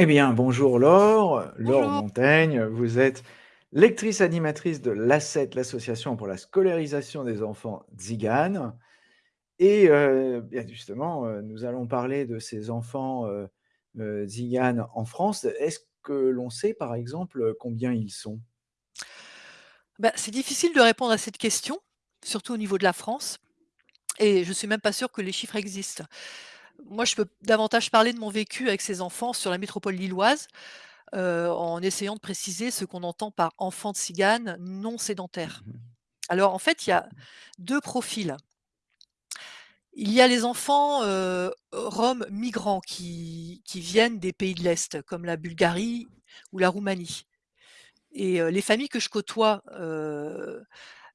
Eh bien, bonjour Laure, Laure Bonjour. Montaigne. Vous êtes lectrice animatrice de l'ASCET, l'association pour la scolarisation des enfants tziganes et bien justement, heu, nous allons parler de ces enfants, heu, tziganes en France. Est-ce que l'on sait, par exemple, combien ils sont? Bah, c'est difficile de répondre à cette question, surtout au niveau de la France et je suis même pas sûre que les chiffres existent. Moi, je peux davantage parler de mon vécu avec ces enfants sur la métropole lilloise, heu, en essayant de préciser ce qu'on entend par enfants tziganes non sédentaires. Mmh mh. Alors en fait, il y a 2 profils. Il y a les enfants, heu, roms migrants qui qui viennent des pays de l'Est, comme la Bulgarie ou la Roumanie et heu, les familles que je côtoie,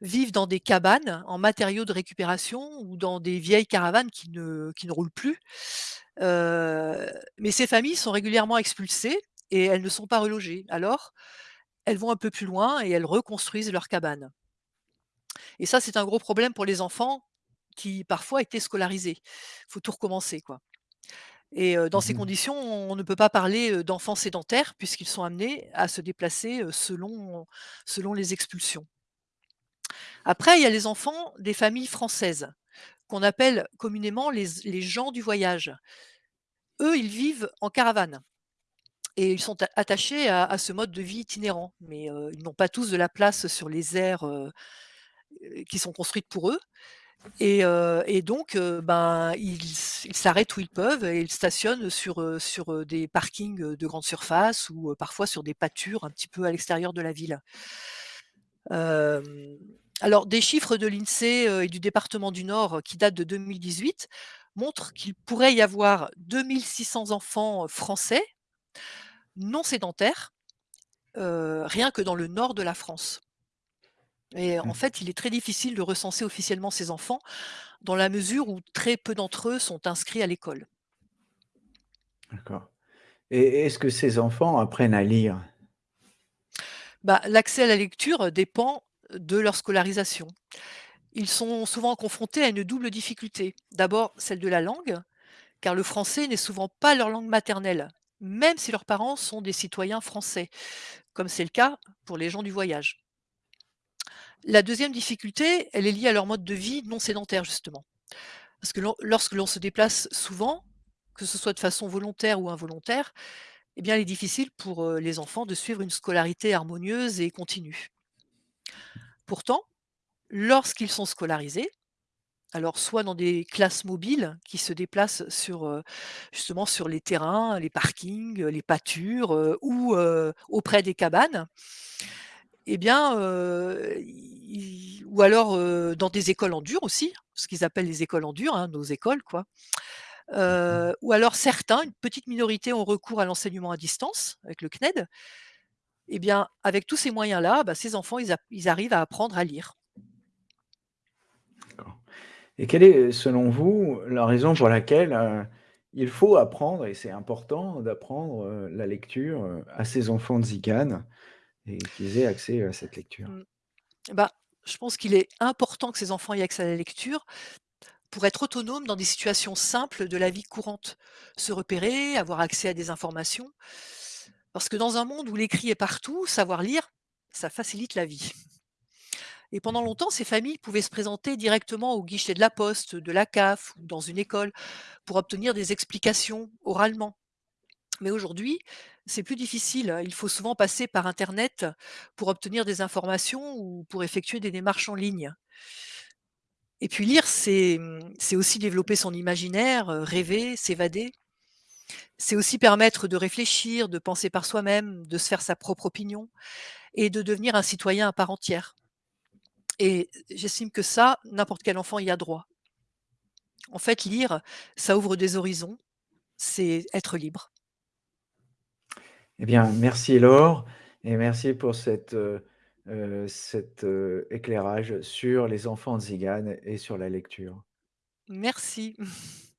vivent dans des cabanes en matériaux de récupération ou dans des vieilles caravanes qui ne qui ne roulent plus. Mais ces familles sont régulièrement expulsées et elles ne sont pas relogées. Alors, elles vont un peu plus loin et elles reconstruisent leurs cabanes et ça, c'est un gros problème pour les enfants qui, parfois, étaient scolarisés. Faut tout recommencer, quoi et dans Mmh ces mh. conditions, on ne peut pas parler, d'enfants sédentaires puisqu'ils sont amenés à se déplacer, selon selon les expulsions. Après, il y a les enfants des familles françaises, qu'on appelle communément les gens du voyage. Eux, ils vivent en caravane et ils sont attachés à ce mode de vie itinérant, mais heu, ils n'ont pas tous de la place sur les aires, heu, qui sont construites pour eux et et donc ben, ils s'arrêtent où ils peuvent et ils stationnent sur, sur, des parkings, de grande surface ou parfois sur des pâtures un petit peu à l'extérieur de la ville. Alors des chiffres de l'INSEE, heu et du département du Nord qui datent de 2018 montrent qu'il pourrait y avoir 2 600 enfants français non sédentaires, rien que dans le nord de la France et en Mmh. fait, il est très difficile de recenser officiellement ces enfants dans la mesure où très peu d'entre eux sont inscrits à l'école. D'accord et est-ce que ces enfants apprennent à lire? Bah, l'accès à la lecture dépend de leur scolarisation. Ils sont souvent confrontés à une double difficulté. D'abord, celle de la langue, car le français n'est souvent pas leur langue maternelle, même si leurs parents sont des citoyens français, comme c'est le cas pour les gens du voyage. La deuxième difficulté, elle est liée à leur mode de vie non sédentaire, justement. Parce que lor- lorsque l'on se déplace souvent, que ce soit de façon volontaire ou involontaire, eh bien, il est difficile pour euh, les enfants de suivre une scolarité harmonieuse et continue. Pourtant, lorsqu'ils sont scolarisés, alors soit dans des classes mobiles qui se déplacent sur, heu, justement sur les terrains, les parkings, les pâtures, heu, ou, heu, auprès des cabanes et bien, ou alors, dans des écoles en dur aussi, ce qu'ils appellent les écoles en dur, hein, nos écoles quoi. Mmh ou alors certains, une petite minorité ont recours à l'enseignement à distance avec le CNED et bien, avec tous ces moyens-là, bah, ces enfants ils arrivent à apprendre à lire. Et quelle est, selon vous, la raison pour laquelle, heu, il faut apprendre et c'est important d'apprendre, heu, la lecture, heu, à ces enfants tziganes et qu'ils aient accès à cette lecture? Bah, je pense qu'il est important que ces enfants aient accès à la lecture pour être autonomes dans des situations simples de la vie courante. Se repérer, avoir accès à des informations. Parce que dans un monde où l'écrit est partout, savoir lire, ça facilite la vie. Et pendant Mmh longtemps, ces familles pouvaient se présenter directement au guichet de la poste, de la CAF ou dans une école pour obtenir des explications oralement. Mais aujourd'hui, c'est plus difficile. Il faut souvent passer par Internet pour obtenir des informations ou pour effectuer des démarches en ligne. Et puis lire, c'est, mmh, aussi développer son imaginaire, heu, rêver, s'évader. C'est aussi permettre de réfléchir, de penser par soi-même, de se faire sa propre opinion et de devenir un citoyen à part entière. Et j'estime que ça, n'importe quel enfant y a droit. En fait, lire, ça ouvre des horizons, c'est être libre. Eh bien, merci Laure et merci pour cette, heu heu, cet, heu, éclairage sur les enfants tziganes et sur la lecture. Merci.